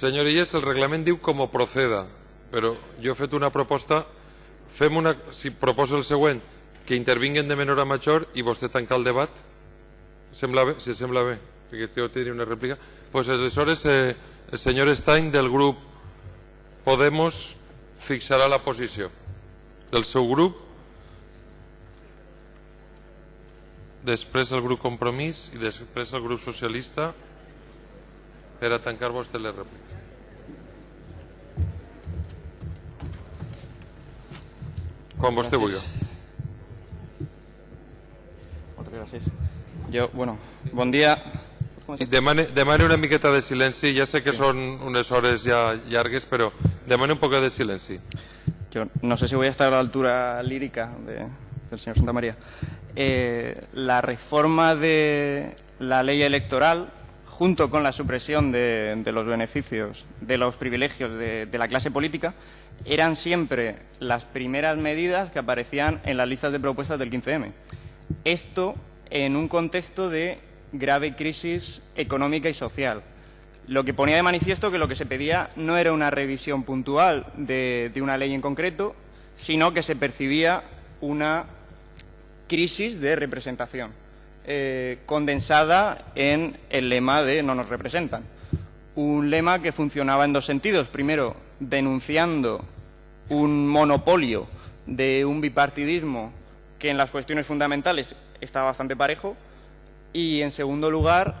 Senyor Illes, el reglament diu com ho proceda, però jo he fet una proposta, fem una, si proposo el següent, que intervinguen de menor a major i vostè tanca el debat. Sembla bé? Si sembla bé, perquè jo tindria una rèplica. Doncs pues aleshores eh, el senyor Stein del grup Podemos fixarà la posició del seu grup després el grup Compromís i després el grup Socialista per a tancar vostè les rèpliques. Moltes gràcies. Jo, bueno, bon dia. Demane, demane una miqueta de silenci, ja sé que són unes hores ja llargues, però demane un poc de silenci. Yo no sé si voy a estar a la altura lírica de- del señor Santamaría. Eh, la reforma de la ley electoral, junto con la supresión de, los beneficios, de los privilegios de, la clase política, eran siempre las primeras medidas que aparecían en las listas de propuestas del 15M. Esto en un contexto de grave crisis económica y social lo que ponía de manifiesto que lo que se pedía no era una revisión puntual de una ley en concreto, sino que se percibía una crisis de representación, eh, condensada en el lema de no nos representan. Un lema que funcionaba en dos sentidos. Primero, denunciando un monopolio de un bipartidismo que en las cuestiones fundamentales está bastante parejo, y en segundo lugar,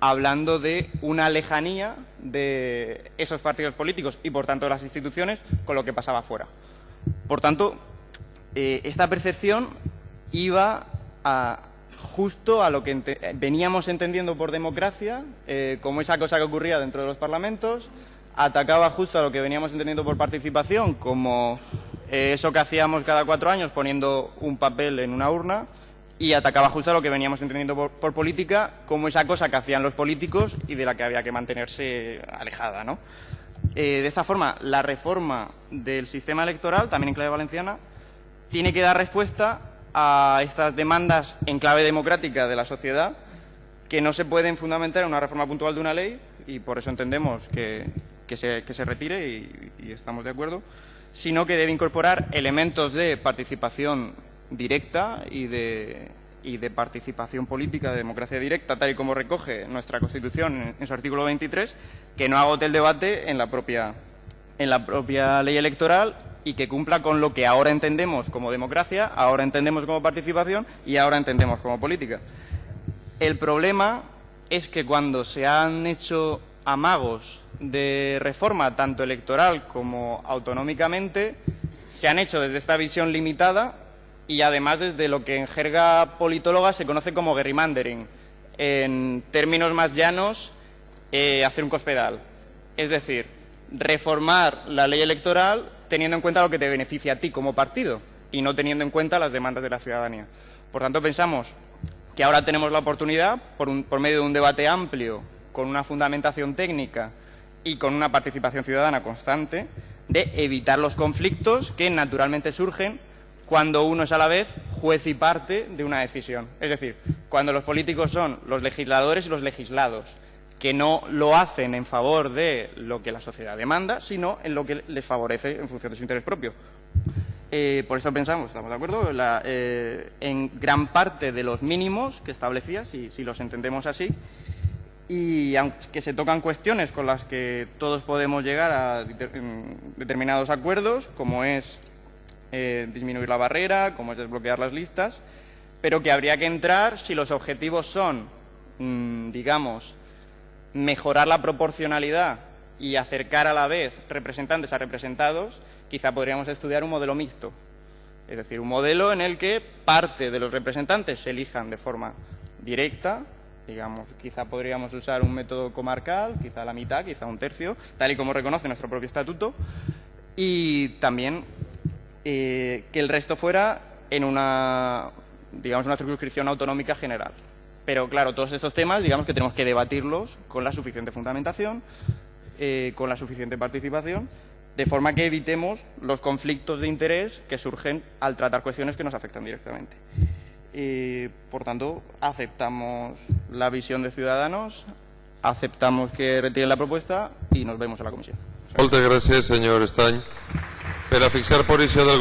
hablando de una lejanía de esos partidos políticos y por tanto de las instituciones con lo que pasaba fuera. Por tanto, eh, esta percepción iba a, justo a lo que eh, veníamos entendiendo por democracia, eh, como esa cosa que ocurría dentro de los parlamentos, atacaba justo a lo que veníamos entendiendo por participación, como eh, eso que hacíamos cada cuatro años poniendo un papel en una urna, y atacaba justo a lo que veníamos entendiendo por, política, como esa cosa que hacían los políticos y de la que había que mantenerse alejada, ¿no? De esta forma, la reforma del sistema electoral, también en clave valenciana, tiene que dar respuesta a estas demandas en clave democrática de la sociedad que no se pueden fundamentar en una reforma puntual de una ley y por eso entendemos que, que se, que se retire y, estamos de acuerdo, sino que debe incorporar elementos de participación directa y de, y de participación política, de democracia directa, tal y como recoge nuestra Constitución en, en su artículo 23, que no agote el debate en la propia, en la propia ley electoral y que cumpla con lo que ahora entendemos como democracia, ahora entendemos como participación y ahora entendemos como política. El problema es que cuando se han hecho amagos de reforma, tanto electoral como autonómicamente, se han hecho desde esta visión limitada y además desde lo que en jerga politóloga se conoce como gerrymandering. En términos más llanos, eh, hacer un cospedal. Es decir, reformar la ley electoral teniendo en cuenta lo que te beneficia a ti como partido y no teniendo en cuenta las demandas de la ciudadanía. Por tanto, pensamos que ahora tenemos la oportunidad, por, por medio de un debate amplio, con una fundamentación técnica y con una participación ciudadana constante, de evitar los conflictos que naturalmente surgen cuando uno es a la vez juez y parte de una decisión. Es decir, cuando los políticos son los legisladores y los legislados, que no lo hacen en favor de lo que la sociedad demanda, sino en lo que les favorece en función de su interés propio. Eh, por eso pensamos, estamos de acuerdo, eh, en gran parte de los mínimos que establecía, si, si los entendemos así, y aunque se tocan cuestiones con las que todos podemos llegar a deter- determinados acuerdos, como es eh, disminuir la barrera, como es desbloquear las listas, pero que habría que entrar si los objetivos son, mm, digamos, mejorar la proporcionalidad y acercar a la vez representantes a representados, quizá podríamos estudiar un modelo mixto. Es decir, un modelo en el que parte de los representantes se elijan de forma directa, digamos, quizá podríamos usar un método comarcal, quizá la mitad, quizá un tercio, tal y como reconoce nuestro propio estatuto, y también eh, que el resto fuera en una, digamos, una circunscripción autonómica general. Pero claro, todos estos temas, digamos que tenemos que debatirlos con la suficiente fundamentación, eh, con la suficiente participación, de forma que evitemos los conflictos de interés que surgen al tratar cuestiones que nos afectan directamente. Por tanto, aceptamos la visión de Ciudadanos aceptamos que retiren la propuesta y nos vemos en la comisión. Moltes gràcies, senyor Estany. Per fixar posició del